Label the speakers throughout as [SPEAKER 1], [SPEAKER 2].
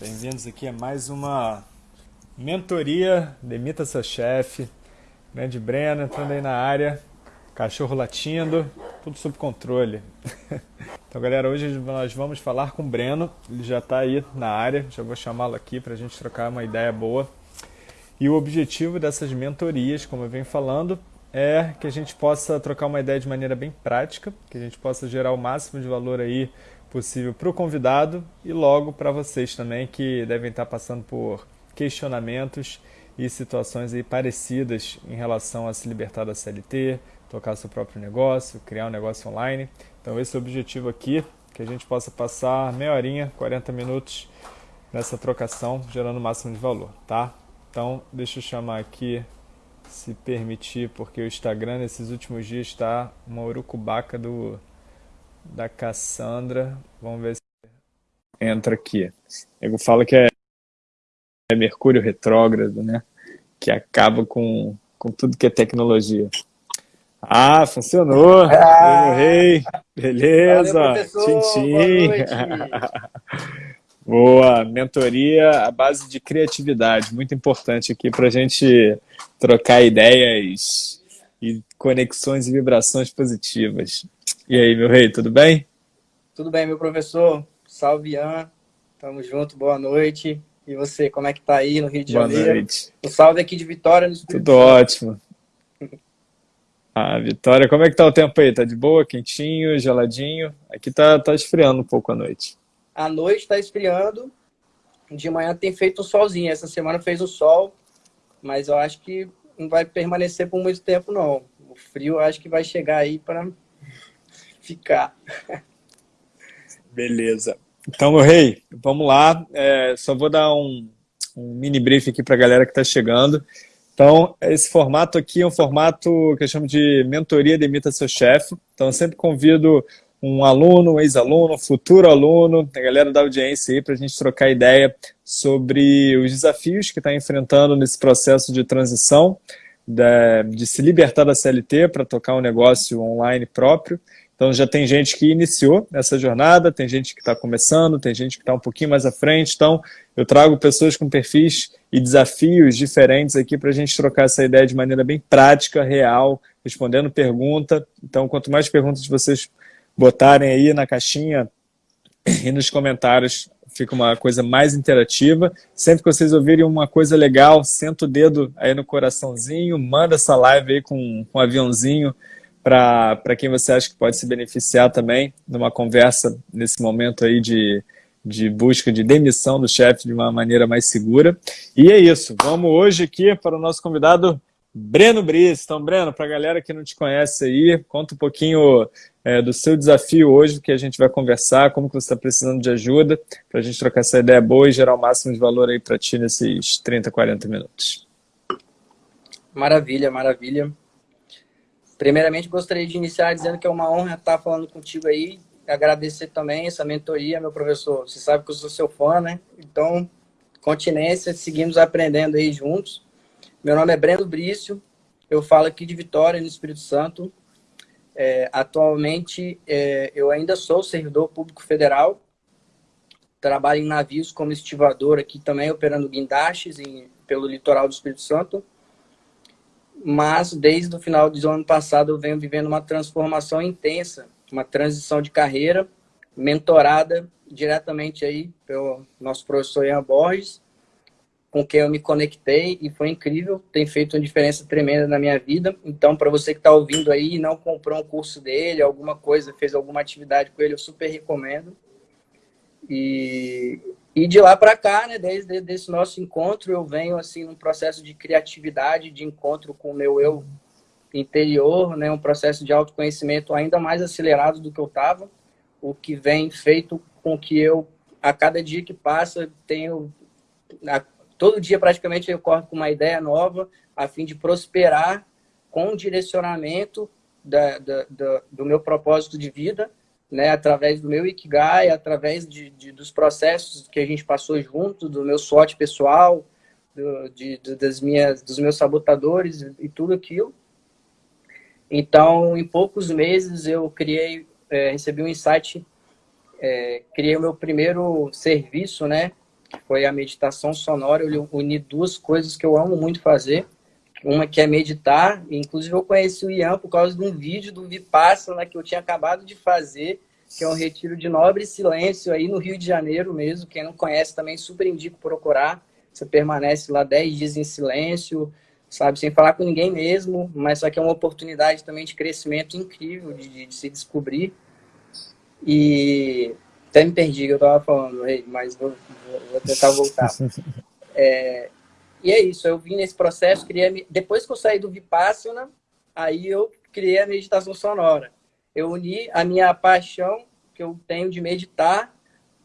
[SPEAKER 1] Bem-vindos aqui a mais uma mentoria Demita Seu Chefe. Grande Breno entrando aí na área, cachorro latindo, tudo sob controle. Então, galera, hoje nós vamos falar com o Breno. Ele já está aí na área, já vou chamá-lo aqui para a gente trocar uma ideia boa. E o objetivo dessas mentorias, como eu venho falando, é que a gente possa trocar uma ideia de maneira bem prática, que a gente possa gerar o máximo de valor aí possível para o convidado e logo para vocês também que devem estar passando por questionamentos e situações aí parecidas em relação a se libertar da CLT, tocar seu próprio negócio, criar um negócio online. Então esse é o objetivo aqui, que a gente possa passar meia horinha, 40 minutos nessa trocação, gerando o máximo de valor, tá? Então deixa eu chamar aqui, se permitir, porque o Instagram nesses últimos dias está uma urucubaca do da Cassandra. Vamos ver se entra aqui. Eu falo que é, é Mercúrio retrógrado, né? Que acaba com, com tudo que é tecnologia. Ah, funcionou! Ah, rei! Beleza! Valeu, Tchim, Boa! Mentoria à base de criatividade, muito importante aqui para a gente trocar ideias e conexões e vibrações positivas. E aí, meu rei, tudo bem?
[SPEAKER 2] Tudo bem, meu professor. Salve, Ian. Tamo junto, boa noite. E você, como é que tá aí no Rio de boa Janeiro? Boa noite. Um salve aqui de Vitória, no
[SPEAKER 1] Espírito Tudo ótimo. Ah, Vitória, como é que tá o tempo aí? Tá de boa, quentinho, geladinho? Aqui tá, tá esfriando um pouco a noite.
[SPEAKER 2] A noite tá esfriando. De manhã tem feito um solzinho. Essa semana fez o sol, mas eu acho que não vai permanecer por muito tempo, não. O frio acho que vai chegar aí para ficar.
[SPEAKER 1] Beleza. Então, meu rei, vamos lá. É, só vou dar um, um mini brief aqui para a galera que está chegando. Então, esse formato aqui é um formato que eu chamo de mentoria demita seu chefe. Então, eu sempre convido um aluno, um ex-aluno, um futuro aluno, a galera da audiência aí para a gente trocar ideia sobre os desafios que está enfrentando nesse processo de transição, de, de se libertar da CLT para tocar um negócio online próprio então já tem gente que iniciou essa jornada, tem gente que está começando, tem gente que está um pouquinho mais à frente. Então eu trago pessoas com perfis e desafios diferentes aqui para a gente trocar essa ideia de maneira bem prática, real, respondendo pergunta. Então quanto mais perguntas vocês botarem aí na caixinha e nos comentários, fica uma coisa mais interativa. Sempre que vocês ouvirem uma coisa legal, senta o dedo aí no coraçãozinho, manda essa live aí com, com um aviãozinho para quem você acha que pode se beneficiar também numa conversa nesse momento aí de, de busca de demissão do chefe de uma maneira mais segura. E é isso, vamos hoje aqui para o nosso convidado Breno Brice. Então, Breno, para a galera que não te conhece aí, conta um pouquinho é, do seu desafio hoje, que a gente vai conversar, como que você está precisando de ajuda, para a gente trocar essa ideia boa e gerar o máximo de valor aí para ti nesses 30, 40 minutos.
[SPEAKER 2] Maravilha, maravilha. Primeiramente, gostaria de iniciar dizendo que é uma honra estar falando contigo aí. Agradecer também essa mentoria, meu professor. Você sabe que eu sou seu fã, né? Então, continência, seguimos aprendendo aí juntos. Meu nome é Breno Brício, eu falo aqui de Vitória, no Espírito Santo. É, atualmente, é, eu ainda sou servidor público federal. Trabalho em navios como estivador aqui também, operando guindastes em, pelo litoral do Espírito Santo mas desde o final do ano passado eu venho vivendo uma transformação intensa, uma transição de carreira, mentorada diretamente aí pelo nosso professor Ian Borges, com quem eu me conectei e foi incrível, tem feito uma diferença tremenda na minha vida. Então, para você que está ouvindo aí e não comprou um curso dele, alguma coisa, fez alguma atividade com ele, eu super recomendo. E e de lá para cá, né, desde esse nosso encontro, eu venho assim num processo de criatividade, de encontro com o meu eu interior, né, um processo de autoconhecimento ainda mais acelerado do que eu estava, o que vem feito com que eu a cada dia que passa tenho a, todo dia praticamente eu corro com uma ideia nova a fim de prosperar com o direcionamento da, da, da, do meu propósito de vida né, através do meu Ikigai, através de, de, dos processos que a gente passou junto, do meu sorte pessoal, do, de, das minhas, dos meus sabotadores e tudo aquilo. Então, em poucos meses, eu criei, é, recebi um insight, é, criei o meu primeiro serviço, né, que foi a meditação sonora. Eu uni duas coisas que eu amo muito fazer. Uma que é meditar, inclusive eu conheci o Ian por causa de um vídeo do Vipassana que eu tinha acabado de fazer, que é um retiro de nobre silêncio aí no Rio de Janeiro mesmo. Quem não conhece também super indico procurar. Você permanece lá 10 dias em silêncio, sabe, sem falar com ninguém mesmo, mas só que é uma oportunidade também de crescimento incrível, de, de se descobrir. E até me perdi que eu estava falando, mas vou, vou, tentar voltar. É, e é isso, eu vim nesse processo, criei, depois que eu saí do Vipassana, aí eu criei a meditação sonora. Eu uni a minha paixão que eu tenho de meditar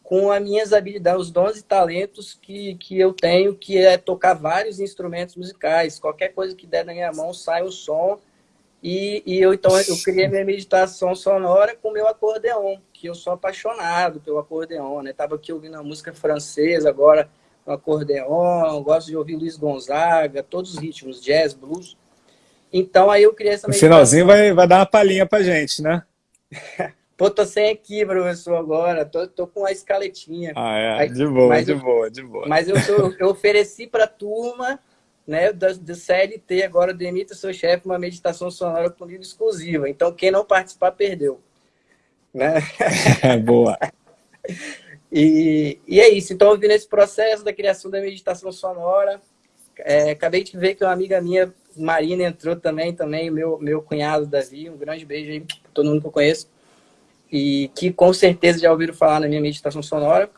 [SPEAKER 2] com as minhas habilidades, os dons e talentos que, que eu tenho, que é tocar vários instrumentos musicais. Qualquer coisa que der na minha mão sai o som. E, e eu então eu criei minha meditação sonora com meu acordeon, que eu sou apaixonado pelo acordeon, né? Aqui ouvindo a música francesa, agora o acordeon, gosto de ouvir Luiz Gonzaga, todos os ritmos, jazz, blues. Então aí eu criei essa
[SPEAKER 1] meditação. No finalzinho vai, vai dar uma palhinha pra gente, né?
[SPEAKER 2] Pô, tô sem aqui, professor, agora. Tô, tô com a escaletinha.
[SPEAKER 1] Ah, é? Aí, de boa, de eu, boa, de boa.
[SPEAKER 2] Mas eu, tô, eu ofereci pra turma, né, do, do CLT, agora do Emita Seu Chefe, uma meditação sonora comigo exclusiva. Então, quem não participar, perdeu. Né?
[SPEAKER 1] boa.
[SPEAKER 2] E, e é isso. Então, eu vi nesse processo da criação da meditação sonora. É, acabei de ver que uma amiga minha, Marina, entrou também, também meu, meu cunhado, Davi. Um grande beijo aí pra todo mundo que eu conheço e que com certeza já ouviram falar na minha meditação sonora.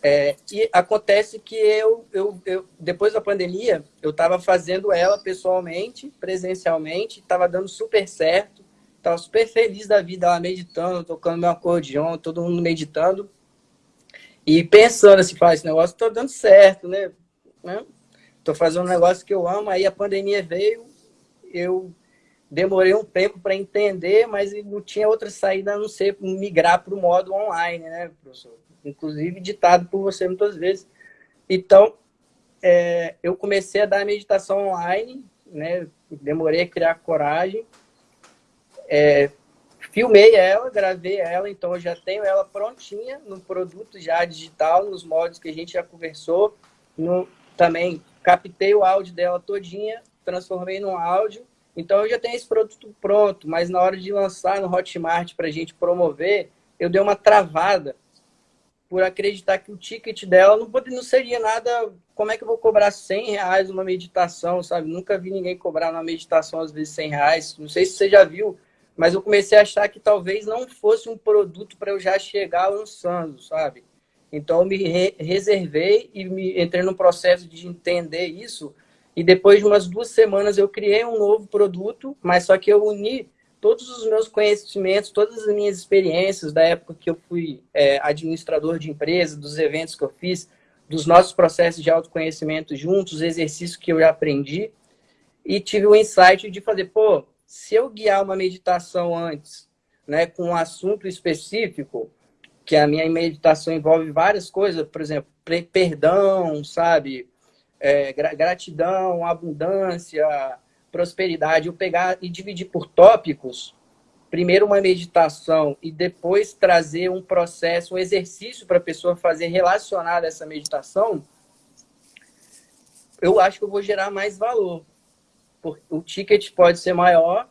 [SPEAKER 2] É, e acontece que eu, eu, eu, depois da pandemia, eu estava fazendo ela pessoalmente, presencialmente, estava dando super certo, estava super feliz da vida lá meditando, tocando meu acordeon, todo mundo meditando. E pensando assim, faz esse negócio está dando certo, né? Estou fazendo um negócio que eu amo, aí a pandemia veio, eu demorei um tempo para entender, mas não tinha outra saída a não ser migrar para o modo online, né, professor? Inclusive ditado por você muitas vezes. Então, é, eu comecei a dar meditação online, né? Demorei a criar coragem. É, filmei ela, gravei ela, então eu já tenho ela prontinha no produto já digital, nos modos que a gente já conversou. No, também captei o áudio dela todinha, transformei num áudio então eu já tenho esse produto pronto, mas na hora de lançar no Hotmart para a gente promover, eu dei uma travada por acreditar que o ticket dela não, não seria nada. Como é que eu vou cobrar 100 reais uma meditação, sabe? Nunca vi ninguém cobrar uma meditação às vezes 100 reais. Não sei se você já viu, mas eu comecei a achar que talvez não fosse um produto para eu já chegar lançando, sabe? Então eu me re reservei e me entrei no processo de entender isso e depois de umas duas semanas eu criei um novo produto, mas só que eu uni todos os meus conhecimentos, todas as minhas experiências da época que eu fui é, administrador de empresa, dos eventos que eu fiz, dos nossos processos de autoconhecimento juntos, os exercícios que eu já aprendi, e tive o insight de fazer, pô, se eu guiar uma meditação antes, né, com um assunto específico, que a minha meditação envolve várias coisas, por exemplo, perdão, sabe? é, gratidão, abundância, prosperidade, eu pegar e dividir por tópicos, primeiro uma meditação e depois trazer um processo, um exercício para a pessoa fazer relacionado a essa meditação, eu acho que eu vou gerar mais valor. O ticket pode ser maior,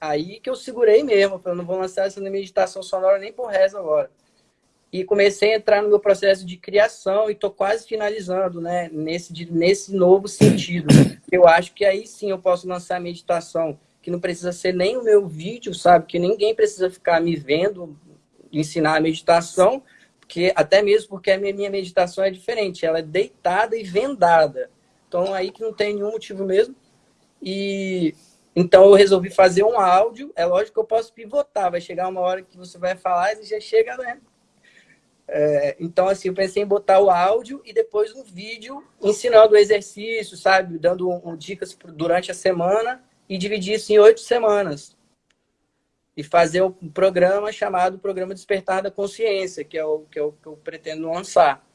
[SPEAKER 2] aí que eu segurei mesmo, eu não vou lançar essa meditação sonora nem por resto agora e comecei a entrar no meu processo de criação e estou quase finalizando, né, nesse, nesse novo sentido. Eu acho que aí sim eu posso lançar a meditação, que não precisa ser nem o meu vídeo, sabe? Que ninguém precisa ficar me vendo ensinar a meditação, porque até mesmo porque a minha meditação é diferente, ela é deitada e vendada. Então aí que não tem nenhum motivo mesmo. E então eu resolvi fazer um áudio, é lógico que eu posso pivotar, vai chegar uma hora que você vai falar e já chega, né? É, então, assim, eu pensei em botar o áudio e depois um vídeo ensinando o exercício, sabe? Dando um, dicas durante a semana e dividir isso em oito semanas. E fazer um programa chamado Programa Despertar da Consciência, que é o que eu, que eu pretendo lançar.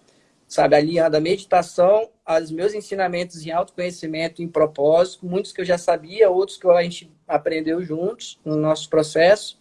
[SPEAKER 2] Sabe, alinhando a meditação aos meus ensinamentos em autoconhecimento, em propósito, muitos que eu já sabia, outros que a gente aprendeu juntos no nosso processo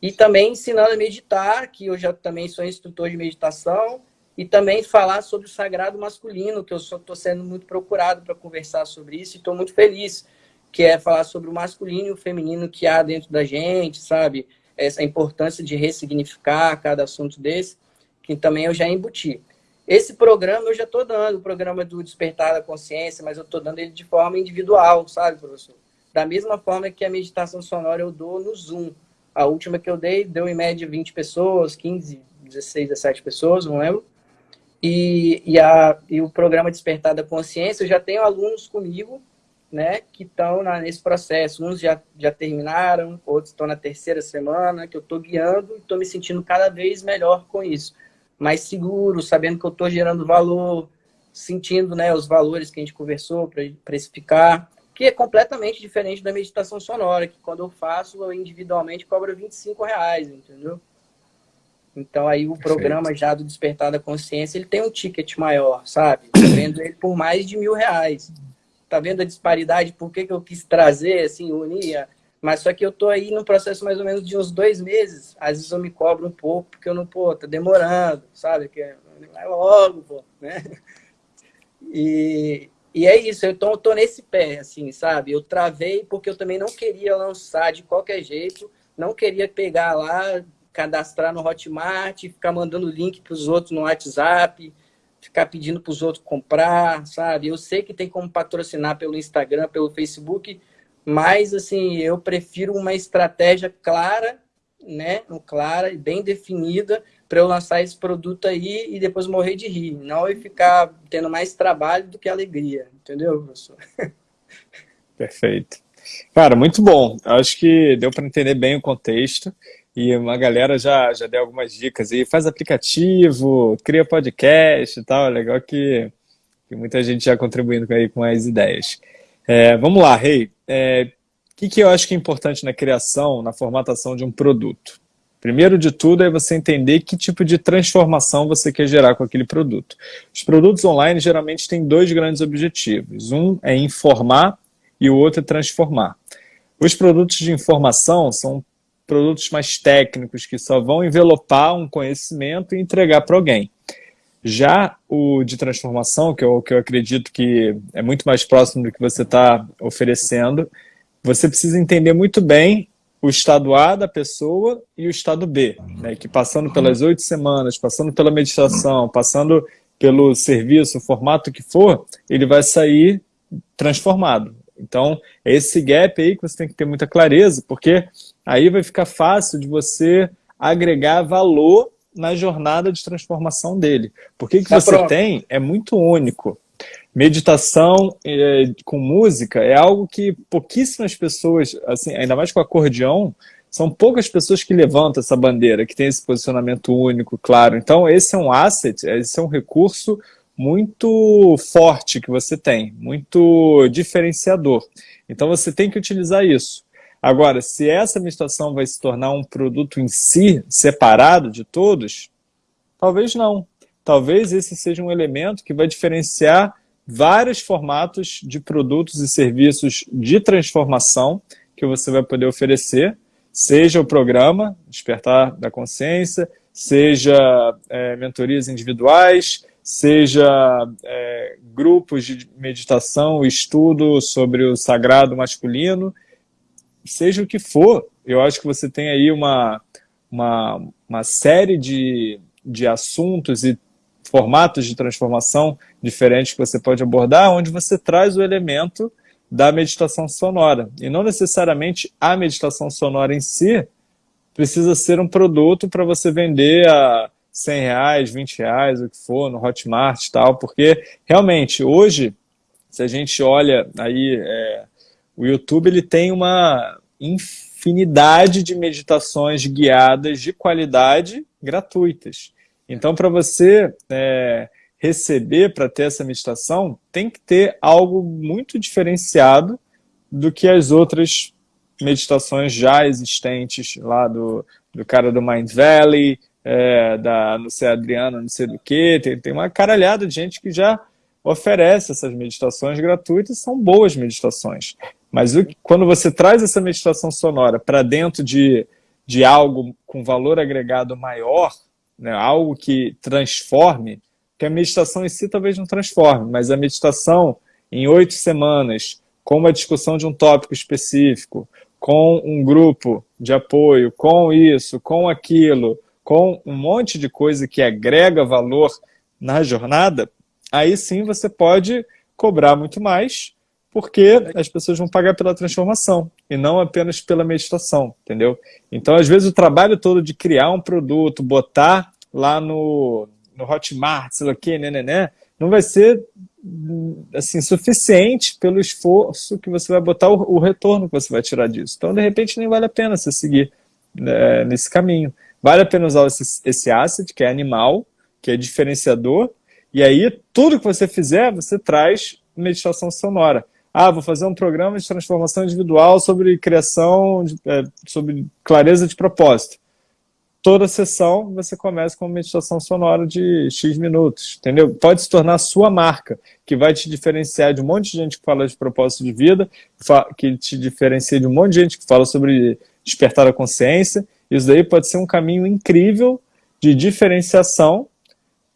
[SPEAKER 2] e também ensinando a meditar, que eu já também sou instrutor de meditação, e também falar sobre o sagrado masculino, que eu estou sendo muito procurado para conversar sobre isso e estou muito feliz, que é falar sobre o masculino e o feminino que há dentro da gente, sabe? Essa importância de ressignificar cada assunto desse, que também eu já embuti. Esse programa eu já estou dando, o programa do Despertar da Consciência, mas eu estou dando ele de forma individual, sabe, professor? Da mesma forma que a meditação sonora eu dou no Zoom. A última que eu dei deu em média 20 pessoas, 15, 16, 17 pessoas, não lembro. E, e, a, e o programa Despertar da Consciência, eu já tenho alunos comigo, né, que estão nesse processo. Uns já, já terminaram, outros estão na terceira semana, que eu estou guiando e estou me sentindo cada vez melhor com isso. Mais seguro, sabendo que eu estou gerando valor, sentindo né, os valores que a gente conversou para precificar, que é completamente diferente da meditação sonora, que quando eu faço, eu individualmente cobro 25 reais, entendeu? Então aí o programa já do Despertar da Consciência, ele tem um ticket maior, sabe? Eu vendo ele por mais de mil reais. Tá vendo a disparidade? Por que, que eu quis trazer, assim, unir? Mas só que eu tô aí no processo mais ou menos de uns dois meses. Às vezes eu me cobro um pouco, porque eu não, pô, tá demorando, sabe? Que vai logo, pô, né? E, e é isso, eu tô nesse pé, assim, sabe? Eu travei porque eu também não queria lançar de qualquer jeito, não queria pegar lá, cadastrar no Hotmart, ficar mandando link para os outros no WhatsApp, ficar pedindo para os outros comprar, sabe? Eu sei que tem como patrocinar pelo Instagram, pelo Facebook, mas assim, eu prefiro uma estratégia clara, né? Clara e bem definida para eu lançar esse produto aí e depois morrer de rir, não e ficar tendo mais trabalho do que alegria, entendeu, professor?
[SPEAKER 1] Perfeito. Cara, muito bom. Acho que deu para entender bem o contexto. E uma galera já, já deu algumas dicas aí. Faz aplicativo, cria podcast e tal. Legal que, que muita gente já contribuindo aí com as ideias. É, vamos lá, Rei. É, o que, que eu acho que é importante na criação, na formatação de um produto? Primeiro de tudo é você entender que tipo de transformação você quer gerar com aquele produto. Os produtos online geralmente têm dois grandes objetivos. Um é informar e o outro é transformar. Os produtos de informação são produtos mais técnicos que só vão envelopar um conhecimento e entregar para alguém. Já o de transformação, que eu, que eu acredito que é muito mais próximo do que você está oferecendo, você precisa entender muito bem o estado A da pessoa e o estado B, né? que passando pelas oito semanas, passando pela meditação, passando pelo serviço, o formato que for, ele vai sair transformado. Então, é esse gap aí que você tem que ter muita clareza, porque aí vai ficar fácil de você agregar valor na jornada de transformação dele. Porque o que você tem é muito único. Meditação é, com música é algo que pouquíssimas pessoas, assim, ainda mais com acordeão, são poucas pessoas que levantam essa bandeira, que tem esse posicionamento único, claro. Então, esse é um asset, esse é um recurso muito forte que você tem, muito diferenciador. Então você tem que utilizar isso. Agora, se essa meditação vai se tornar um produto em si, separado de todos, talvez não. Talvez esse seja um elemento que vai diferenciar vários formatos de produtos e serviços de transformação que você vai poder oferecer, seja o programa Despertar da Consciência, seja é, mentorias individuais, seja é, grupos de meditação, estudo sobre o sagrado masculino, seja o que for, eu acho que você tem aí uma, uma, uma série de, de assuntos e formatos de transformação diferentes que você pode abordar, onde você traz o elemento da meditação sonora. E não necessariamente a meditação sonora em si precisa ser um produto para você vender a 100 reais, 20 reais, o que for, no Hotmart e tal, porque realmente hoje, se a gente olha aí, é, o YouTube ele tem uma infinidade de meditações guiadas de qualidade gratuitas. Então, para você é, receber, para ter essa meditação, tem que ter algo muito diferenciado do que as outras meditações já existentes lá do, do cara do Mind Valley, é, da não sei Adriana, não sei do que, tem, tem uma caralhada de gente que já oferece essas meditações gratuitas, são boas meditações. Mas o, quando você traz essa meditação sonora para dentro de, de algo com valor agregado maior, né, algo que transforme, que a meditação em si talvez não transforme, mas a meditação em oito semanas, com uma discussão de um tópico específico, com um grupo de apoio, com isso, com aquilo, com um monte de coisa que agrega valor na jornada, aí sim você pode cobrar muito mais, porque as pessoas vão pagar pela transformação e não apenas pela meditação, entendeu? Então, às vezes, o trabalho todo de criar um produto, botar lá no, no Hotmart, sei lá o que, né, né, né, não vai ser assim, suficiente pelo esforço que você vai botar, o, o, retorno que você vai tirar disso. Então, de repente, nem vale a pena você seguir né, nesse caminho. Vale a pena usar esse, esse asset, que é animal, que é diferenciador, e aí tudo que você fizer, você traz meditação sonora. Ah, vou fazer um programa de transformação individual sobre criação, é, sobre clareza de propósito toda sessão você começa com uma meditação sonora de X minutos, entendeu? Pode se tornar a sua marca, que vai te diferenciar de um monte de gente que fala de propósito de vida, que te diferencia de um monte de gente que fala sobre despertar a consciência. Isso daí pode ser um caminho incrível de diferenciação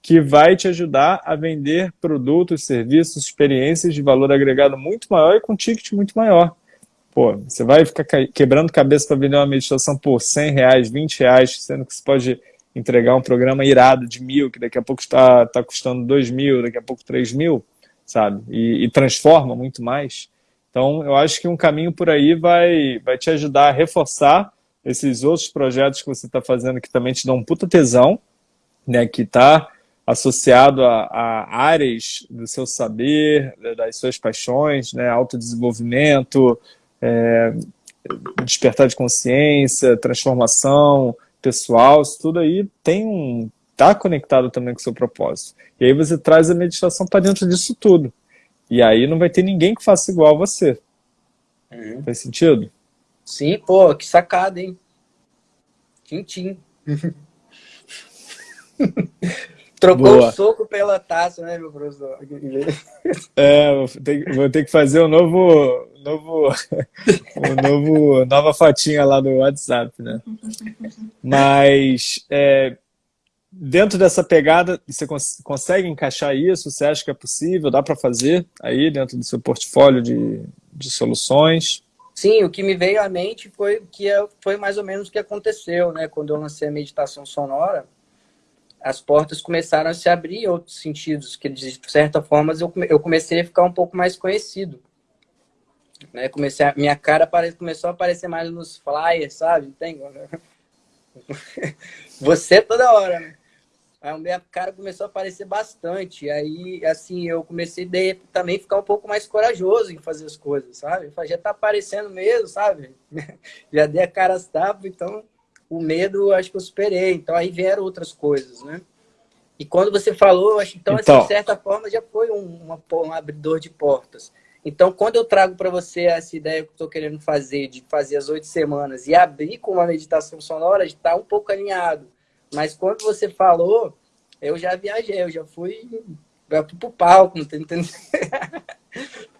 [SPEAKER 1] que vai te ajudar a vender produtos, serviços, experiências de valor agregado muito maior e com ticket muito maior. Pô, você vai ficar quebrando cabeça para vender uma meditação por 100 reais, 20 reais, sendo que você pode entregar um programa irado de mil, que daqui a pouco está tá custando 2 mil, daqui a pouco 3 mil, sabe? E, e, transforma muito mais. Então, eu acho que um caminho por aí vai, vai te ajudar a reforçar esses outros projetos que você está fazendo que também te dão um puta tesão, né? Que está associado a, a, áreas do seu saber, das suas paixões, né? Autodesenvolvimento, é, despertar de consciência, transformação pessoal, isso tudo aí tem um está conectado também com o seu propósito. E aí você traz a meditação para dentro disso tudo. E aí não vai ter ninguém que faça igual a você. Uhum. Faz sentido?
[SPEAKER 2] Sim, pô, que sacada, hein? Tintim. Trocou Boa. o soco pela taça, né, meu professor?
[SPEAKER 1] É, vou ter, que fazer um novo, novo, um novo, nova fotinha lá do WhatsApp, né? Mas é, dentro dessa pegada, você cons consegue encaixar isso? Você acha que é possível? Dá para fazer aí dentro do seu portfólio de, de soluções?
[SPEAKER 2] Sim, o que me veio à mente foi que é, foi mais ou menos o que aconteceu, né? Quando eu lancei a meditação sonora, as portas começaram a se abrir em outros sentidos, que de certa forma eu, comecei a ficar um pouco mais conhecido. Né? Comecei a, minha cara começou a aparecer mais nos flyers, sabe? Tem... Você toda hora, né? Aí a minha cara começou a aparecer bastante. Aí, assim, eu comecei a também ficar um pouco mais corajoso em fazer as coisas, sabe? Já tá aparecendo mesmo, sabe? Já dei a cara às tapas, então o medo acho que eu superei. Então aí vieram outras coisas, né? E quando você falou, acho então, então... Assim, de certa forma já foi um, uma, um abridor de portas. Então, quando eu trago para você essa ideia que eu estou querendo fazer, de fazer as oito semanas e abrir com uma meditação sonora, está um pouco alinhado. Mas quando você falou, eu já viajei, eu já fui para o palco, entendendo?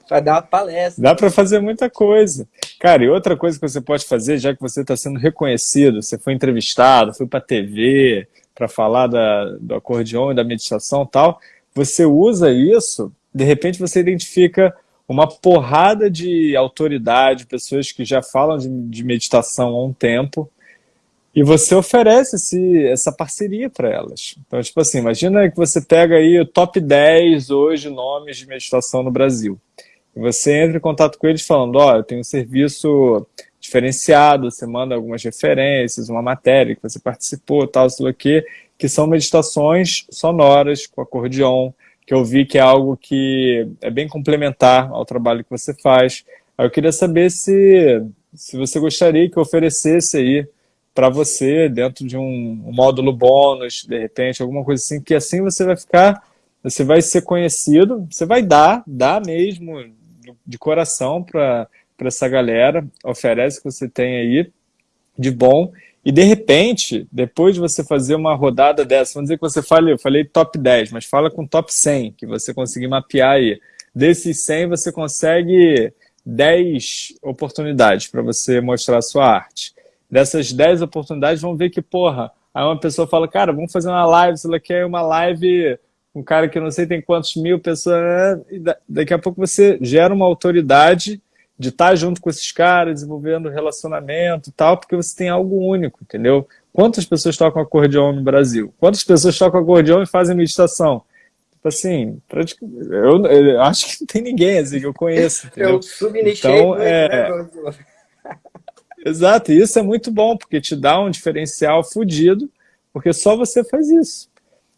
[SPEAKER 2] para dar palestra.
[SPEAKER 1] Dá para fazer muita coisa. Cara, e outra coisa que você pode fazer, já que você está sendo reconhecido, você foi entrevistado, foi para a TV, para falar da, do acordeão e da meditação e tal, você usa isso, de repente você identifica uma porrada de autoridade, pessoas que já falam de, de meditação há um tempo, e você oferece esse, essa parceria para elas. Então, tipo assim, imagina que você pega aí o top 10 hoje nomes de meditação no Brasil. Você entra em contato com eles falando, ó, oh, eu tenho um serviço diferenciado, você manda algumas referências, uma matéria que você participou, tal, sei lá que, que são meditações sonoras com acordeon, que eu vi que é algo que é bem complementar ao trabalho que você faz. Eu queria saber se, se você gostaria que eu oferecesse aí para você dentro de um, um módulo bônus, de repente, alguma coisa assim, que assim você vai ficar, você vai ser conhecido, você vai dar, dar mesmo, de coração para essa galera, oferece o que você tem aí de bom, e de repente, depois de você fazer uma rodada dessa, vamos dizer que você fale, eu falei top 10, mas fala com top 100, que você conseguir mapear aí. Desses 100, você consegue 10 oportunidades para você mostrar a sua arte. Dessas 10 oportunidades, vamos ver que, porra, Aí uma pessoa fala, cara, vamos fazer uma live, se ela quer uma live um cara que não sei tem quantos mil pessoas, né? e daqui a pouco você gera uma autoridade de estar junto com esses caras, desenvolvendo relacionamento e tal, porque você tem algo único, entendeu? Quantas pessoas tocam acordeão no Brasil? Quantas pessoas tocam acordeão e fazem meditação? Tipo assim, eu, eu acho que não tem ninguém assim que eu conheço. Entendeu? Eu subnichei então, é... Né, Exato, e isso é muito bom, porque te dá um diferencial fodido, porque só você faz isso.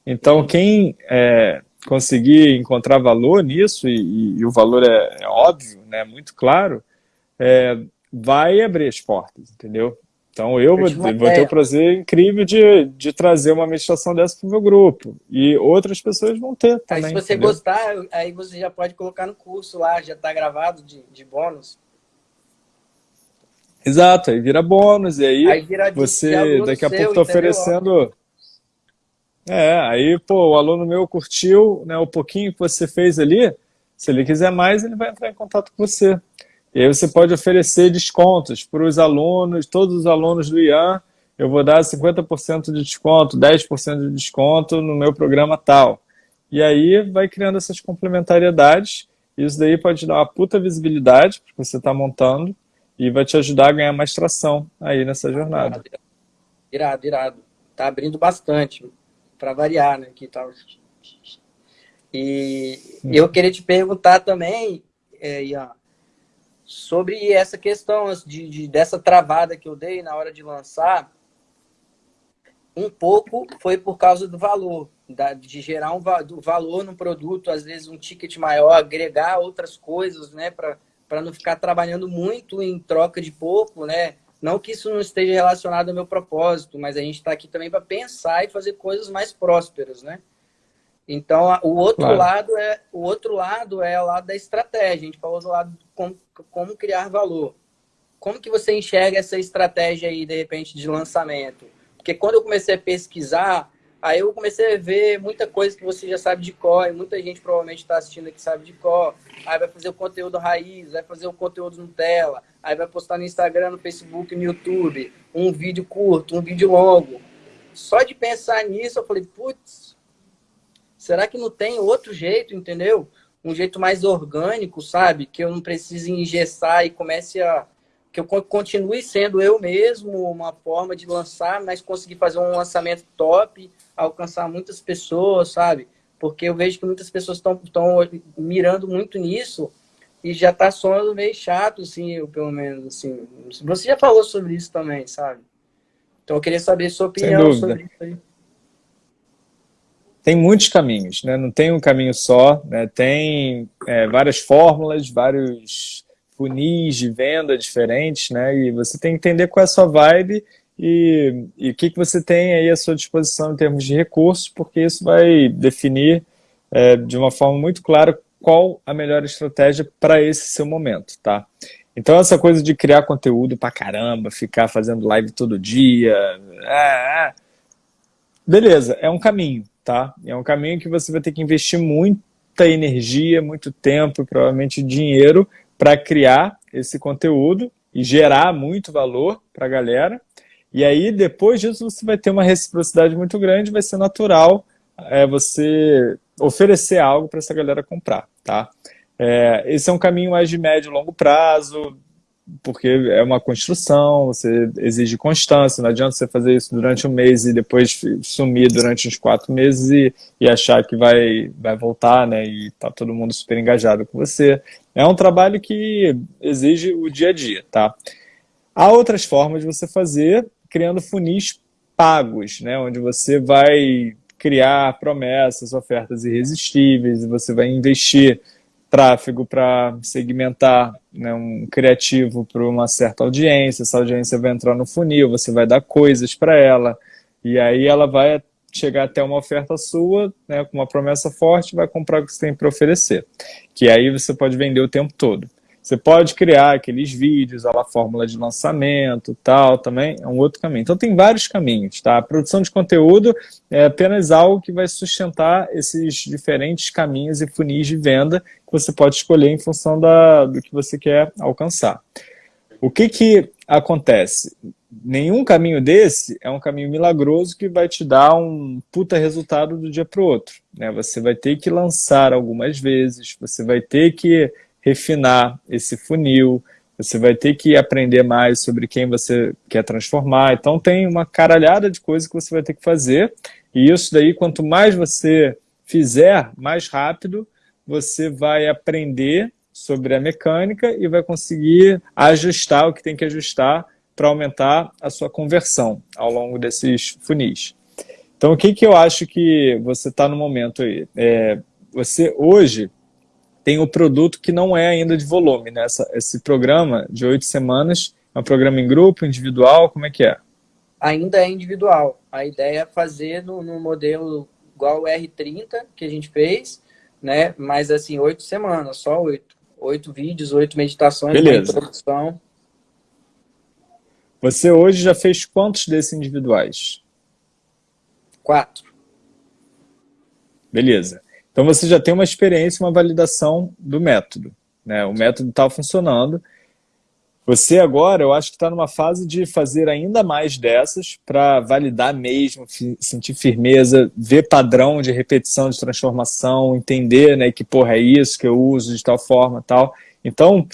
[SPEAKER 1] Então, quem é, conseguir encontrar valor nisso, e, e o valor é, é, óbvio, né, muito claro, é, vai abrir as portas, entendeu? Então eu vou, vou, ter o prazer incrível de, de trazer uma meditação dessa para o meu grupo. E outras pessoas vão ter também.
[SPEAKER 2] Aí, se você entendeu? gostar, aí você já pode colocar no curso lá, já está gravado de, de bônus.
[SPEAKER 1] Exato, aí vira bônus, e aí, aí você daqui a pouco está oferecendo... É, aí, pô, o aluno meu curtiu né, o pouquinho que você fez ali, se ele quiser mais, ele vai entrar em contato com você. E aí você pode oferecer descontos para os alunos, todos os alunos do IAN, eu vou dar 50% de desconto, 10% de desconto no meu programa tal. E aí vai criando essas complementariedades, isso daí pode dar uma puta visibilidade que você está montando e vai te ajudar a ganhar mais tração aí nessa jornada.
[SPEAKER 2] Irado, irado. Tá abrindo bastante, para variar, né? Que tal. E eu queria te perguntar também, é, Ian, sobre essa questão de, de, dessa travada que eu dei na hora de lançar, um pouco foi por causa do valor, da, de gerar um do valor no produto, às vezes um ticket maior, agregar outras coisas, né, para não ficar trabalhando muito em troca de pouco, né? Não que isso não esteja relacionado ao meu propósito, mas a gente está aqui também para pensar e fazer coisas mais prósperas, né? Então, o outro claro. lado é o outro lado é o lado da estratégia. A gente falou do lado de como, como criar valor. Como que você enxerga essa estratégia aí, de repente, de lançamento? Porque quando eu comecei a pesquisar, aí eu comecei a ver muita coisa que você já sabe de cor, e muita gente provavelmente está assistindo aqui sabe de cor. Aí vai fazer o conteúdo raiz, vai fazer o conteúdo Nutella, aí vai postar no Instagram, no Facebook, no YouTube, um vídeo curto, um vídeo longo. Só de pensar nisso, eu falei, putz, Será que não tem outro jeito, entendeu? Um jeito mais orgânico, sabe? Que eu não precise engessar e comece a... Que eu continue sendo eu mesmo, uma forma de lançar, mas conseguir fazer um lançamento top, alcançar muitas pessoas, sabe? Porque eu vejo que muitas pessoas estão mirando muito nisso e já tá soando meio chato, assim, eu, pelo menos, assim. Você já falou sobre isso também, sabe? Então eu queria saber sua opinião sobre isso aí
[SPEAKER 1] tem muitos caminhos, né? não tem um caminho só, né? tem é, várias fórmulas, vários funis de venda diferentes, né? e você tem que entender qual é a sua vibe e, o que, que você tem aí à sua disposição em termos de recursos, porque isso vai definir é, de uma forma muito clara qual a melhor estratégia para esse seu momento, tá? Então essa coisa de criar conteúdo pra caramba, ficar fazendo live todo dia, é, é, beleza, é um caminho, tá? É um caminho que você vai ter que investir muita energia, muito tempo, provavelmente dinheiro, para criar esse conteúdo e gerar muito valor para a galera. E aí, depois disso, você vai ter uma reciprocidade muito grande, vai ser natural é, você oferecer algo para essa galera comprar, tá? É, esse é um caminho mais de médio e longo prazo, porque é uma construção, você exige constância, não adianta você fazer isso durante um mês e depois sumir durante uns quatro meses e, e achar que vai, vai voltar, né, e tá todo mundo super engajado com você. É um trabalho que exige o dia a dia, tá? Há outras formas de você fazer, criando funis pagos, né, onde você vai criar promessas, ofertas irresistíveis, você vai investir tráfego para segmentar né, um criativo para uma certa audiência, essa audiência vai entrar no funil, você vai dar coisas para ela, e aí ela vai chegar até uma oferta sua, né, com uma promessa forte, vai comprar o que você tem para oferecer, que aí você pode vender o tempo todo. Você pode criar aqueles vídeos, a fórmula de lançamento, tal, também é um outro caminho. Então tem vários caminhos, tá? A produção de conteúdo é apenas algo que vai sustentar esses diferentes caminhos e funis de venda que você pode escolher em função da, do que você quer alcançar. O que que acontece? nenhum caminho desse é um caminho milagroso que vai te dar um puta resultado do dia para o outro. Né? Você vai ter que lançar algumas vezes, você vai ter que refinar esse funil, você vai ter que aprender mais sobre quem você quer transformar. Então tem uma caralhada de coisas que você vai ter que fazer, e isso daí, quanto mais você fizer, mais rápido você vai aprender sobre a mecânica e vai conseguir ajustar o que tem que ajustar para aumentar a sua conversão ao longo desses funis. Então, o que, que eu acho que você está no momento aí? É, você hoje tem o produto que não é ainda de volume, né? Essa, esse programa de oito semanas é um programa em grupo, individual, como é que é?
[SPEAKER 2] Ainda é individual. A ideia é fazer no, no modelo igual o R30 que a gente fez, né? Mas assim, oito semanas, só oito. Oito vídeos, oito meditações,
[SPEAKER 1] Beleza. introdução. Você hoje já fez quantos desses individuais?
[SPEAKER 2] Quatro.
[SPEAKER 1] Beleza. Então você já tem uma experiência, uma validação do método. Né? O método está funcionando. Você agora, eu acho que está numa fase de fazer ainda mais dessas para validar mesmo, sentir firmeza, ver padrão de repetição, de transformação, entender né, que porra é isso que eu uso de tal forma tal. Então,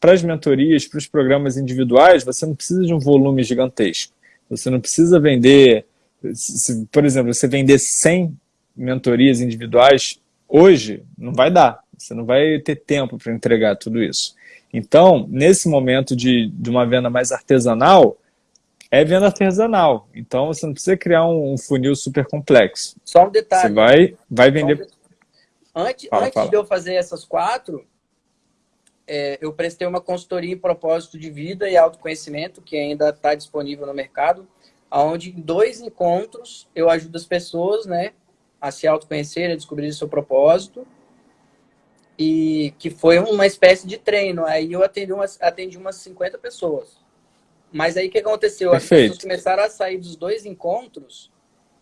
[SPEAKER 1] para as mentorias, para os programas individuais, você não precisa de um volume gigantesco. Você não precisa vender, se, por exemplo, você vender 100 mentorias individuais, hoje não vai dar. Você não vai ter tempo para entregar tudo isso. Então, nesse momento de, de uma venda mais artesanal, é venda artesanal. Então, você não precisa criar um, um funil super complexo.
[SPEAKER 2] Só um detalhe.
[SPEAKER 1] Você vai, vai vender...
[SPEAKER 2] Um antes, fala, antes fala. de eu fazer essas quatro, é, eu prestei uma consultoria em propósito de vida e autoconhecimento, que ainda está disponível no mercado, onde em dois encontros eu ajudo as pessoas né, a se autoconhecer, a descobrir o seu propósito, e que foi uma espécie de treino. Aí eu atendi umas, atendi umas 50 pessoas. Mas aí o que aconteceu? Perfeito. As pessoas começaram a sair dos dois encontros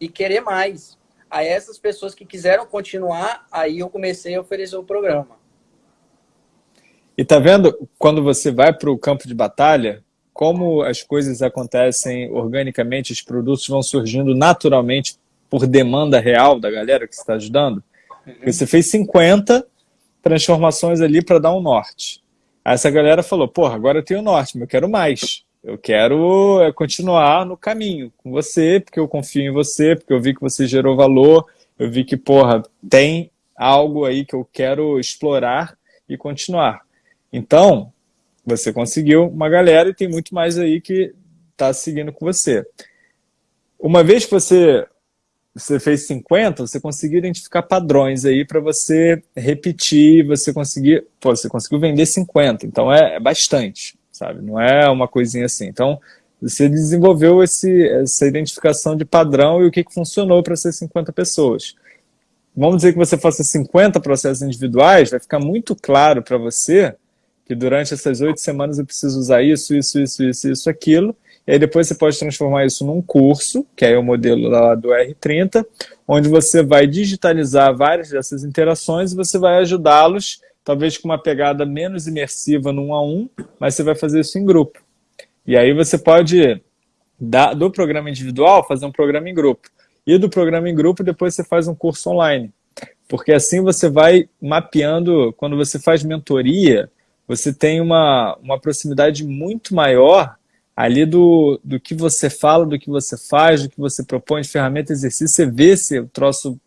[SPEAKER 2] e querer mais. Aí essas pessoas que quiseram continuar, aí eu comecei a oferecer o programa.
[SPEAKER 1] E tá vendo, quando você vai para o campo de batalha, como as coisas acontecem organicamente, os produtos vão surgindo naturalmente por demanda real da galera que está ajudando? Você fez 50 transformações ali para dar um norte. Aí essa galera falou, porra, agora eu tenho norte, mas eu quero mais. Eu quero é, continuar no caminho com você, porque eu confio em você, porque eu vi que você gerou valor, eu vi que, porra, tem algo aí que eu quero explorar e continuar. Então, você conseguiu uma galera e tem muito mais aí que está seguindo com você. Uma vez que você, você fez 50, você conseguiu identificar padrões aí para você repetir, você conseguir, pô, você conseguiu vender 50, então é, é, bastante, sabe? Não é uma coisinha assim. Então, você desenvolveu esse, essa identificação de padrão e o que, que funcionou para essas 50 pessoas. Vamos dizer que você faça 50 processos individuais, vai ficar muito claro para você que durante essas oito semanas eu preciso usar isso, isso, isso, isso, isso, aquilo, e aí depois você pode transformar isso num curso, que é o modelo lá do R30, onde você vai digitalizar várias dessas interações e você vai ajudá-los, talvez com uma pegada menos imersiva no um a um, mas você vai fazer isso em grupo. E aí você pode, do programa individual, fazer um programa em grupo. E do programa em grupo, depois você faz um curso online. Porque assim você vai mapeando, quando você faz mentoria, você tem uma, uma proximidade muito maior ali do, do que você fala, do que você faz, do que você propõe de ferramenta, exercício, você vê se o troço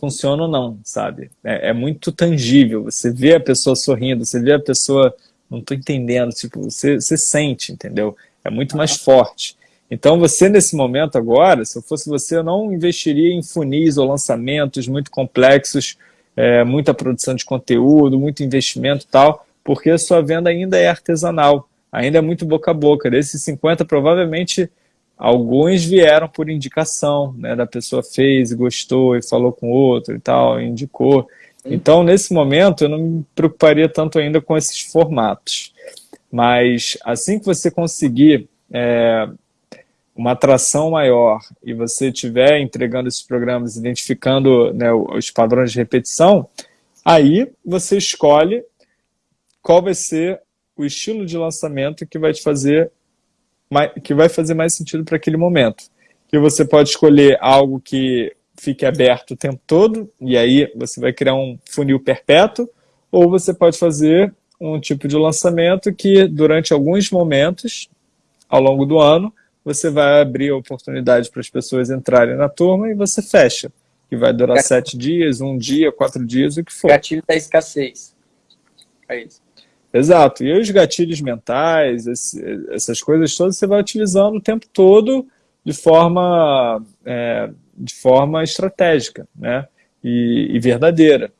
[SPEAKER 1] funciona ou não, sabe? É, é, muito tangível, você vê a pessoa sorrindo, você vê a pessoa, não estou entendendo, tipo, você, você sente, entendeu? É muito mais forte. Então você nesse momento agora, se eu fosse você, eu não investiria em funis ou lançamentos muito complexos, é, muita produção de conteúdo, muito investimento e tal, porque a sua venda ainda é artesanal, ainda é muito boca a boca. Desses 50, provavelmente alguns vieram por indicação, né, da pessoa fez e gostou e falou com outro e tal, e indicou. Então, nesse momento, eu não me preocuparia tanto ainda com esses formatos. Mas assim que você conseguir é, uma atração maior e você estiver entregando esses programas, identificando né, os padrões de repetição, aí você escolhe qual vai ser o estilo de lançamento que vai te fazer que vai fazer mais sentido para aquele momento. Que você pode escolher algo que fique aberto o tempo todo, e aí você vai criar um funil perpétuo, ou você pode fazer um tipo de lançamento que durante alguns momentos, ao longo do ano, você vai abrir a oportunidade para as pessoas entrarem na turma e você fecha, que vai durar Gatilho. sete dias, um dia, quatro dias, o que for.
[SPEAKER 2] Gatilho da escassez. É isso.
[SPEAKER 1] Exato. E os gatilhos mentais, essas coisas todas, você vai utilizando o tempo todo de forma, é, de forma estratégica né? e, e verdadeira.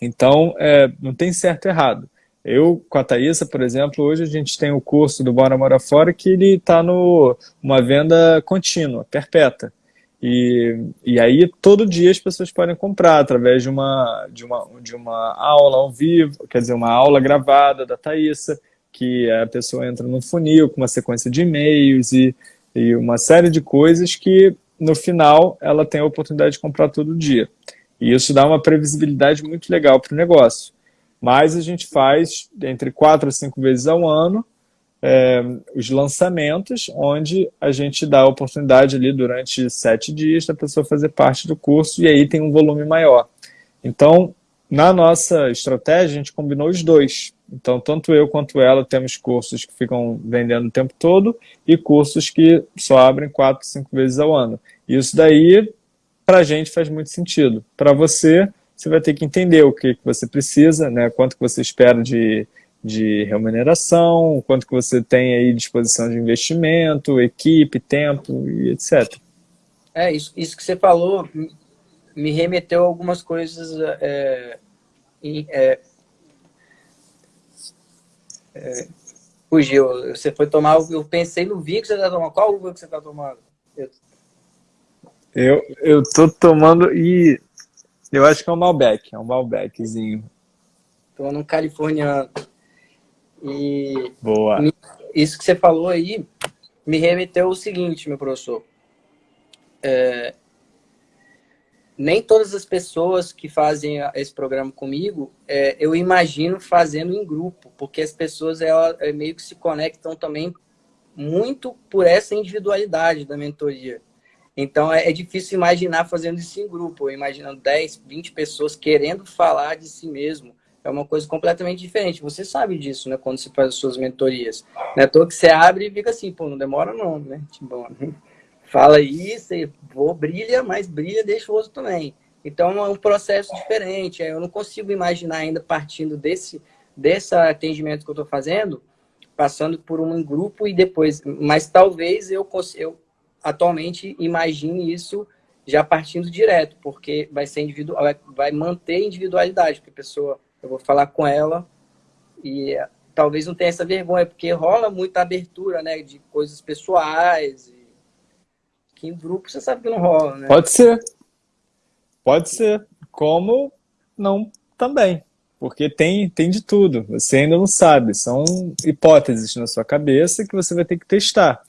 [SPEAKER 1] Então, é, não tem certo e errado. Eu, com a Thaísa, por exemplo, hoje a gente tem o curso do Bora Mora Fora que ele está numa venda contínua, perpétua. E, e aí, todo dia as pessoas podem comprar através de uma, de, uma, de uma aula ao vivo, quer dizer, uma aula gravada da Thaísa, que a pessoa entra no funil com uma sequência de e-mails e, e uma série de coisas que, no final, ela tem a oportunidade de comprar todo dia. E isso dá uma previsibilidade muito legal para o negócio. Mas a gente faz entre quatro a cinco vezes ao ano é, os lançamentos, onde a gente dá a oportunidade ali durante sete dias da pessoa fazer parte do curso e aí tem um volume maior. Então, na nossa estratégia, a gente combinou os dois. Então, tanto eu quanto ela temos cursos que ficam vendendo o tempo todo e cursos que só abrem quatro, cinco vezes ao ano. Isso daí, para a gente, faz muito sentido. Para você, você vai ter que entender o que, que você precisa, né? quanto que você espera de, de remuneração, quanto que você tem aí disposição de investimento, equipe, tempo e etc.
[SPEAKER 2] É, isso, isso que você falou me remeteu a algumas coisas é, é, é, fugiu. Você foi tomar, eu pensei no vinho que você está tomando. Qual uva que você está tomando?
[SPEAKER 1] Eu, eu tô tomando e eu acho que é um Malbec, é um Malbeczinho.
[SPEAKER 2] Tomando um californiano. E
[SPEAKER 1] Boa.
[SPEAKER 2] isso que você falou aí me remeteu ao seguinte, meu professor. É, nem todas as pessoas que fazem esse programa comigo, é, eu imagino fazendo em grupo, porque as pessoas ela, é, meio que se conectam também muito por essa individualidade da mentoria. Então é, é difícil imaginar fazendo isso em grupo, imaginando 10, 20 pessoas querendo falar de si mesmo, é uma coisa completamente diferente. Você sabe disso, né? Quando você faz as suas mentorias. Não é à toa que você abre e fica assim, pô, não demora não, né? Tipo, fala isso, vou, brilha, mas brilha, deixa o outro também. Então é um processo diferente. Eu não consigo imaginar ainda partindo desse, desse atendimento que eu estou fazendo, passando por um grupo e depois. Mas talvez eu, eu atualmente imagine isso já partindo direto, porque vai ser individual, vai manter individualidade, porque a pessoa eu vou falar com ela e talvez não tenha essa vergonha, porque rola muita abertura, né, de coisas pessoais, que em grupo você sabe que não rola, né?
[SPEAKER 1] Pode ser. Pode ser. Como não também. Porque tem, tem de tudo. Você ainda não sabe. São hipóteses na sua cabeça que você vai ter que testar.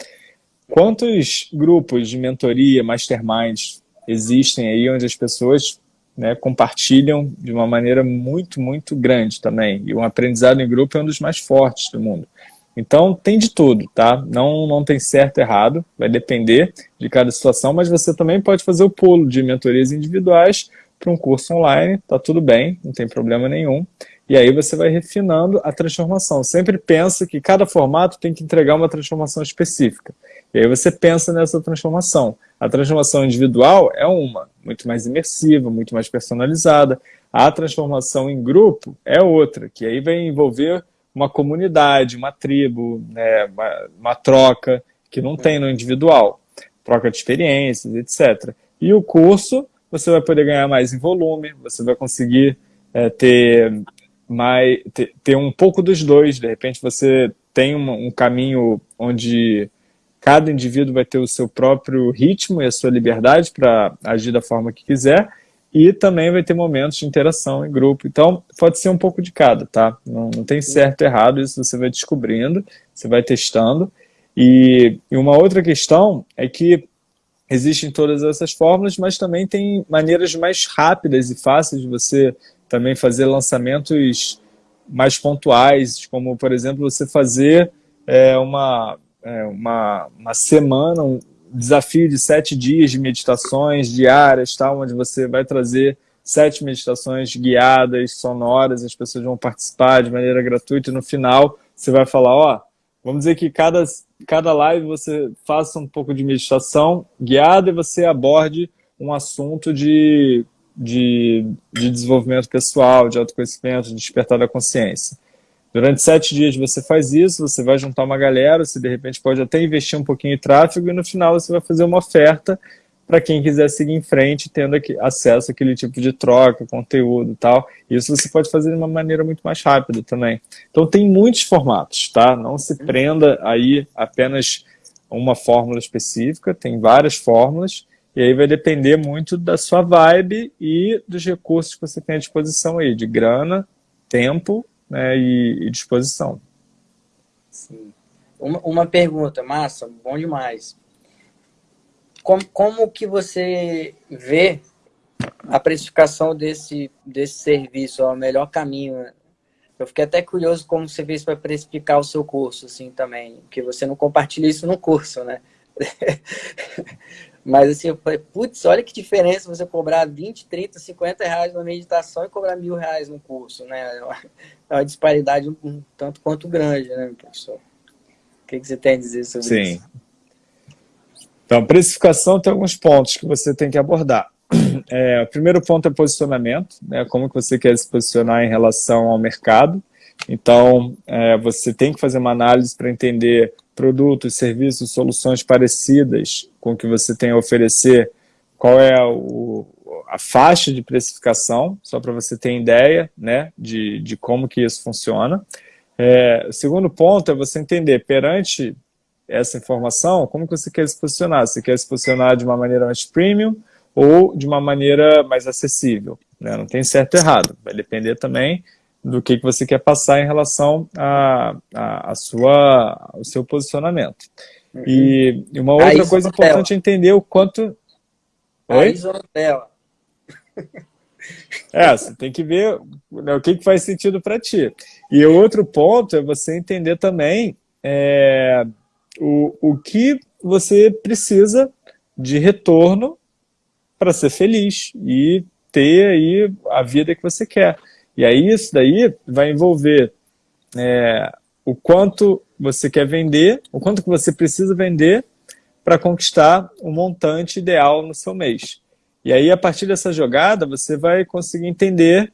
[SPEAKER 1] Quantos grupos de mentoria, masterminds existem aí onde as pessoas né, compartilham de uma maneira muito, muito grande também. E o aprendizado em grupo é um dos mais fortes do mundo. Então, tem de tudo, tá? Não, não tem certo e errado, vai depender de cada situação, mas você também pode fazer o pulo de mentorias individuais para um curso online, tá tudo bem, não tem problema nenhum. E aí você vai refinando a transformação. Sempre pensa que cada formato tem que entregar uma transformação específica. E aí você pensa nessa transformação. A transformação individual é uma, muito mais imersiva, muito mais personalizada. A transformação em grupo é outra, que aí vai envolver uma comunidade, uma tribo, né, uma, uma troca que não tem no individual. Troca de experiências, etc. E o curso, você vai poder ganhar mais em volume, você vai conseguir é, ter, mais, ter, ter, um pouco dos dois. De repente você tem um, um caminho onde Cada indivíduo vai ter o seu próprio ritmo e a sua liberdade para agir da forma que quiser e também vai ter momentos de interação em grupo. Então, pode ser um pouco de cada, tá? Não, não tem certo e errado, isso você vai descobrindo, você vai testando. E, e uma outra questão é que existem todas essas fórmulas, mas também tem maneiras mais rápidas e fáceis de você também fazer lançamentos mais pontuais, como, por exemplo, você fazer é, uma é, uma, uma semana, um desafio de sete dias de meditações diárias, tá? onde você vai trazer sete meditações guiadas, sonoras, as pessoas vão participar de maneira gratuita e no final você vai falar, ó, vamos dizer que cada, cada live você faça um pouco de meditação guiada e você aborde um assunto de, de, de desenvolvimento pessoal, de autoconhecimento, de despertar da consciência. Durante sete dias você faz isso, você vai juntar uma galera, você de repente pode até investir um pouquinho em tráfego e no final você vai fazer uma oferta para quem quiser seguir em frente, tendo acesso àquele tipo de troca, conteúdo e tal. Isso você pode fazer de uma maneira muito mais rápida também. Então tem muitos formatos, tá? Não se prenda aí apenas uma fórmula específica, tem várias fórmulas, e aí vai depender muito da sua vibe e dos recursos que você tem à disposição aí, de grana, tempo né, e, e disposição.
[SPEAKER 2] Sim. Uma, uma pergunta, massa, bom demais como, como que você vê a precificação desse, desse serviço, o melhor caminho? Eu fiquei até curioso como você fez para precificar o seu curso, assim, também, porque você não compartilha isso no curso, né? Mas assim, eu falei, putz, olha que diferença você cobrar 20, 30, 50 reais numa meditação e cobrar mil reais no curso, né? É uma, é uma disparidade um, um, tanto quanto grande, né, professor? O que, que você tem a dizer sobre
[SPEAKER 1] Sim.
[SPEAKER 2] isso? Sim.
[SPEAKER 1] Então, precificação tem alguns pontos que você tem que abordar. É, o primeiro ponto é posicionamento, né, como que você quer se posicionar em relação ao mercado. Então, é, você tem que fazer uma análise para entender produtos, serviços, soluções parecidas com o que você tem a oferecer, qual é o, a faixa de precificação, só para você ter ideia né, de, de como que isso funciona. É, o segundo ponto é você entender, perante essa informação, como que você quer se posicionar? Você quer se posicionar de uma maneira mais premium ou de uma maneira mais acessível? Né? Não tem certo e errado, vai depender também do que, que você quer passar em relação a, a, a sua, ao seu posicionamento. Uhum. E, uma outra coisa importante é entender o quanto...
[SPEAKER 2] Oi? A
[SPEAKER 1] É, você tem que ver né, o que, que faz sentido para ti. E outro ponto é você entender também é, o, o que você precisa de retorno para ser feliz e ter aí a vida que você quer. E aí isso daí vai envolver é, o quanto você quer vender, o quanto que você precisa vender para conquistar o montante ideal no seu mês. E aí, a partir dessa jogada, você vai conseguir entender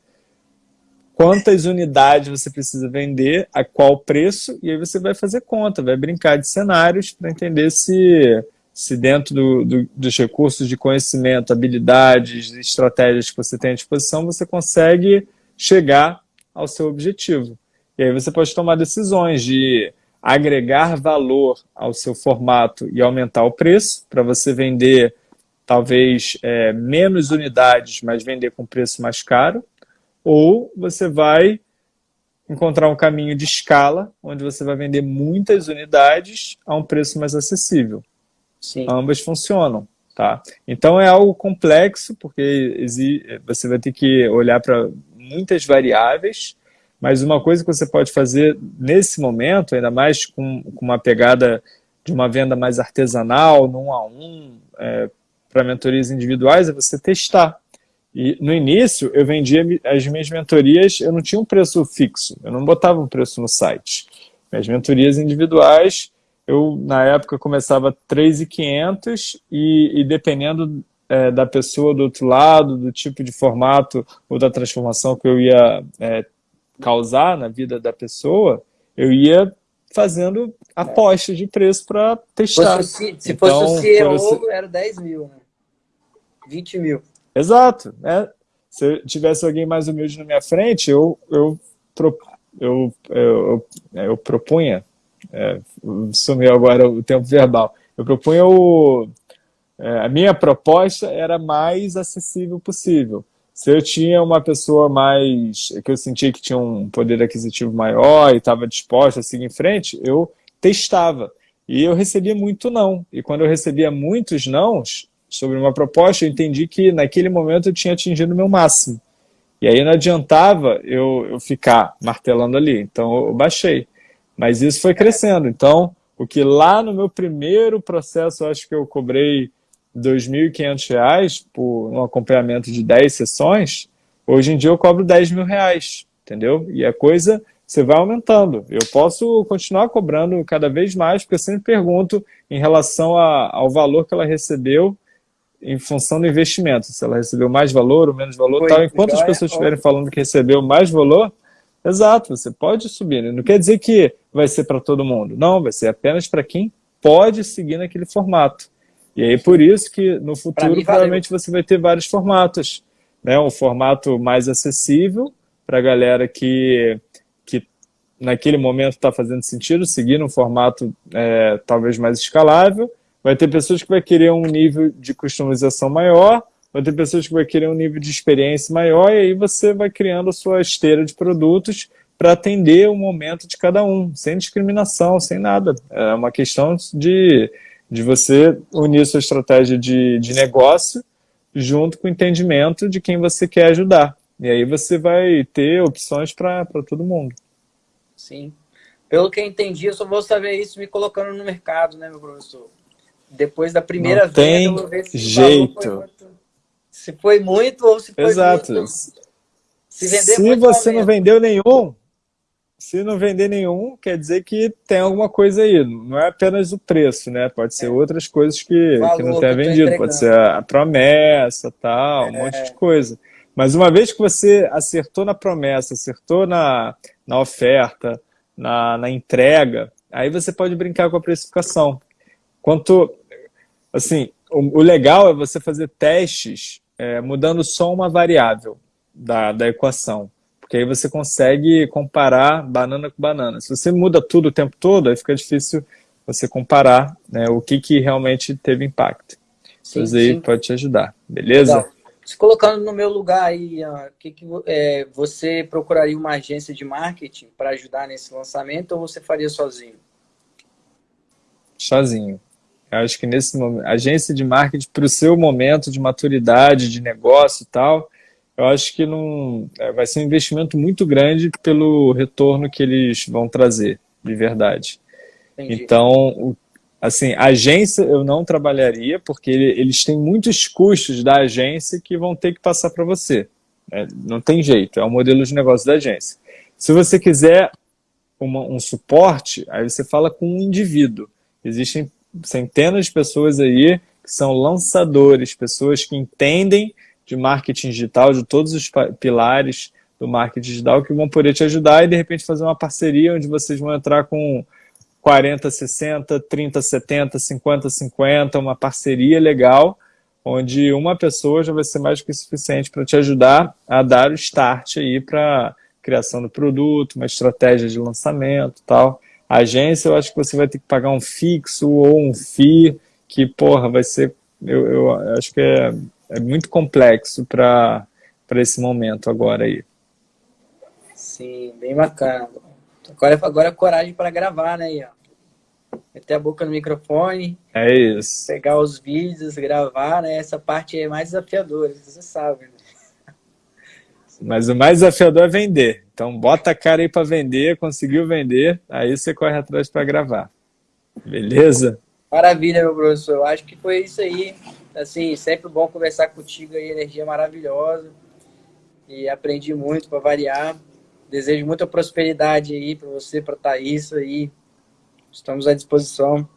[SPEAKER 1] quantas unidades você precisa vender, a qual preço, e aí você vai fazer conta, vai brincar de cenários para entender se, se dentro do, do, dos recursos de conhecimento, habilidades, estratégias que você tem à disposição, você consegue chegar ao seu objetivo. E aí você pode tomar decisões de agregar valor ao seu formato e aumentar o preço, para você vender talvez é, menos unidades, mas vender com preço mais caro, ou você vai encontrar um caminho de escala, onde você vai vender muitas unidades a um preço mais acessível. Sim. Ambas funcionam. Tá? Então é algo complexo, porque você vai ter que olhar para muitas variáveis, mas uma coisa que você pode fazer nesse momento, ainda mais com, com uma pegada de uma venda mais artesanal, num a um, é, para mentorias individuais, é você testar. E no início, eu vendia as minhas mentorias, eu não tinha um preço fixo, eu não botava um preço no site. Minhas mentorias individuais, eu na época começava 3.500 e, e dependendo é, da pessoa do outro lado, do tipo de formato ou da transformação que eu ia é, causar na vida da pessoa, eu ia fazendo apostas de preço para testar.
[SPEAKER 2] Se, se então, fosse o CEO, era 10 mil, né? 20 mil.
[SPEAKER 1] Exato. Né? Se tivesse alguém mais humilde na minha frente, eu, eu, eu, eu, eu, eu propunha, é, sumiu agora o tempo verbal, eu propunha o... É, a minha proposta era mais acessível possível. Se eu tinha uma pessoa mais... que eu sentia que tinha um poder aquisitivo maior e estava disposta a seguir em frente, eu testava. E eu recebia muito não. E quando eu recebia muitos nãos, sobre uma proposta, eu entendi que naquele momento eu tinha atingido o meu máximo. E aí não adiantava eu, eu ficar martelando ali. Então eu baixei. Mas isso foi crescendo. Então o que lá no meu primeiro processo, acho que eu cobrei R$ 2.500 por um acompanhamento de 10 sessões, hoje em dia eu cobro 10 mil reais, entendeu? E a coisa, você vai aumentando. Eu posso continuar cobrando cada vez mais, porque eu sempre pergunto em relação a, ao valor que ela recebeu em função do investimento. Se ela recebeu mais valor ou menos valor, Foi, tal. Enquanto as pessoas estiverem falando que recebeu mais valor, exato, você pode subir. Né? Não quer dizer que vai ser para todo mundo. Não, vai ser apenas para quem pode seguir naquele formato. E aí, por isso que no futuro, mim, provavelmente, você vai ter vários formatos. Né? Um formato mais acessível para a galera que, que naquele momento está fazendo sentido, seguir um formato é, talvez mais escalável, Vai ter pessoas que vai querer um nível de customização maior, vai ter pessoas que vai querer um nível de experiência maior, e aí você vai criando a sua esteira de produtos para atender o momento de cada um, sem discriminação, sem nada. É uma questão de, de você unir sua estratégia de, de negócio junto com o entendimento de quem você quer ajudar. E aí você vai ter opções para todo mundo.
[SPEAKER 2] Sim. Pelo que eu entendi, eu só vou saber isso me colocando no mercado, né, meu professor? Depois da primeira
[SPEAKER 1] não tem venda, eu vou ver se jeito. Foi
[SPEAKER 2] se foi muito ou se foi
[SPEAKER 1] Exato.
[SPEAKER 2] muito.
[SPEAKER 1] Se, vender se você não vendeu nenhum, se não vender nenhum, quer dizer que tem alguma coisa aí. Não é apenas o preço, né? Pode ser é. outras coisas que, que não tenha vendido. Pode ser a promessa, tal, é. um monte de coisa. Mas uma vez que você acertou na promessa, acertou na, na oferta, na, na entrega, aí você pode brincar com a precificação. Quanto, assim, o, o legal é você fazer testes é, mudando só uma variável da, da equação. Porque aí você consegue comparar banana com banana. Se você muda tudo o tempo todo, aí fica difícil você comparar né, o que, que realmente teve impacto. Sim, Isso aí sim. pode te ajudar, beleza? Legal.
[SPEAKER 2] Se colocando no meu lugar aí, que, que é, você procuraria uma agência de marketing para ajudar nesse lançamento ou você faria sozinho?
[SPEAKER 1] Sozinho. Eu acho que nesse momento, agência de marketing para o seu momento de maturidade, de negócio e tal, eu acho que não é, vai ser um investimento muito grande pelo retorno que eles vão trazer, de verdade. Entendi. Então, assim, agência eu não trabalharia, porque eles têm muitos custos da agência que vão ter que passar para você. É, não tem jeito, é o modelo de negócio da agência. Se você quiser uma, um suporte, aí você fala com um indivíduo. Existem centenas de pessoas aí que são lançadores, pessoas que entendem de marketing digital, de todos os pilares do marketing digital, que vão poder te ajudar e de repente fazer uma parceria onde vocês vão entrar com 40, 60, 30, 70, 50, 50, uma parceria legal, onde uma pessoa já vai ser mais do que suficiente para te ajudar a dar o start aí para criação do produto, uma estratégia de lançamento tal. A agência, eu acho que você vai ter que pagar um fixo ou um FII, que, porra, vai ser... Eu, eu acho que é, é muito complexo para esse momento agora aí.
[SPEAKER 2] Sim, bem bacana. Agora, agora é coragem para gravar, né? Ó. Meter a boca no microfone.
[SPEAKER 1] É isso.
[SPEAKER 2] Pegar os vídeos, gravar, né? Essa parte é mais desafiadora, você sabe, né?
[SPEAKER 1] Mas o mais desafiador é vender. Então bota a cara aí para vender, conseguiu vender, aí você corre atrás para gravar. Beleza?
[SPEAKER 2] Maravilha, meu professor. Eu acho que foi isso aí. Assim, sempre bom conversar contigo aí, energia maravilhosa. E aprendi muito para variar. Desejo muita prosperidade aí para você, para Thaís aí. Estamos à disposição.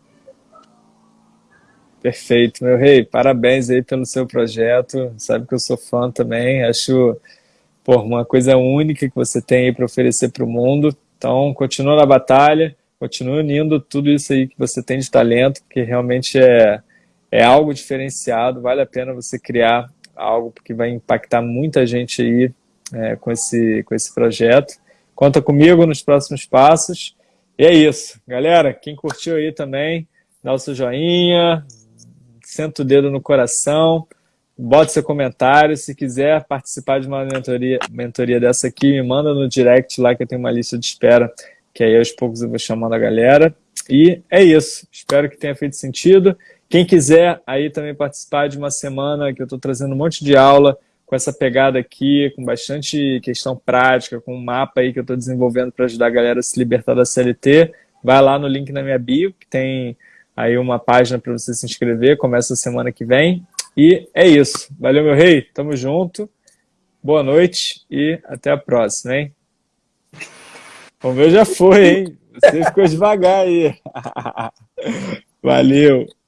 [SPEAKER 1] Perfeito, meu rei. Parabéns aí pelo seu projeto. Sabe que eu sou fã também. Acho por uma coisa única que você tem aí para oferecer para o mundo. Então, continua na batalha, continua unindo tudo isso aí que você tem de talento, que realmente é, é algo diferenciado, vale a pena você criar algo que vai impactar muita gente aí é, com, esse, com esse projeto. Conta comigo nos próximos passos. E é isso. Galera, quem curtiu aí também, dá o seu joinha, senta o dedo no coração, bote seu comentário. Se quiser participar de uma mentoria, mentoria dessa aqui, me manda no direct lá que eu tenho uma lista de espera, que aí aos poucos eu vou chamando a galera. E é isso. Espero que tenha feito sentido. Quem quiser aí também participar de uma semana que eu estou trazendo um monte de aula com essa pegada aqui, com bastante questão prática, com um mapa aí que eu estou desenvolvendo para ajudar a galera a se libertar da CLT, vai lá no link na minha bio, que tem aí uma página para você se inscrever, começa semana que vem. E é isso. Valeu, meu rei. Tamo junto. Boa noite e até a próxima, hein? O meu já foi, hein? Você ficou devagar aí. Valeu.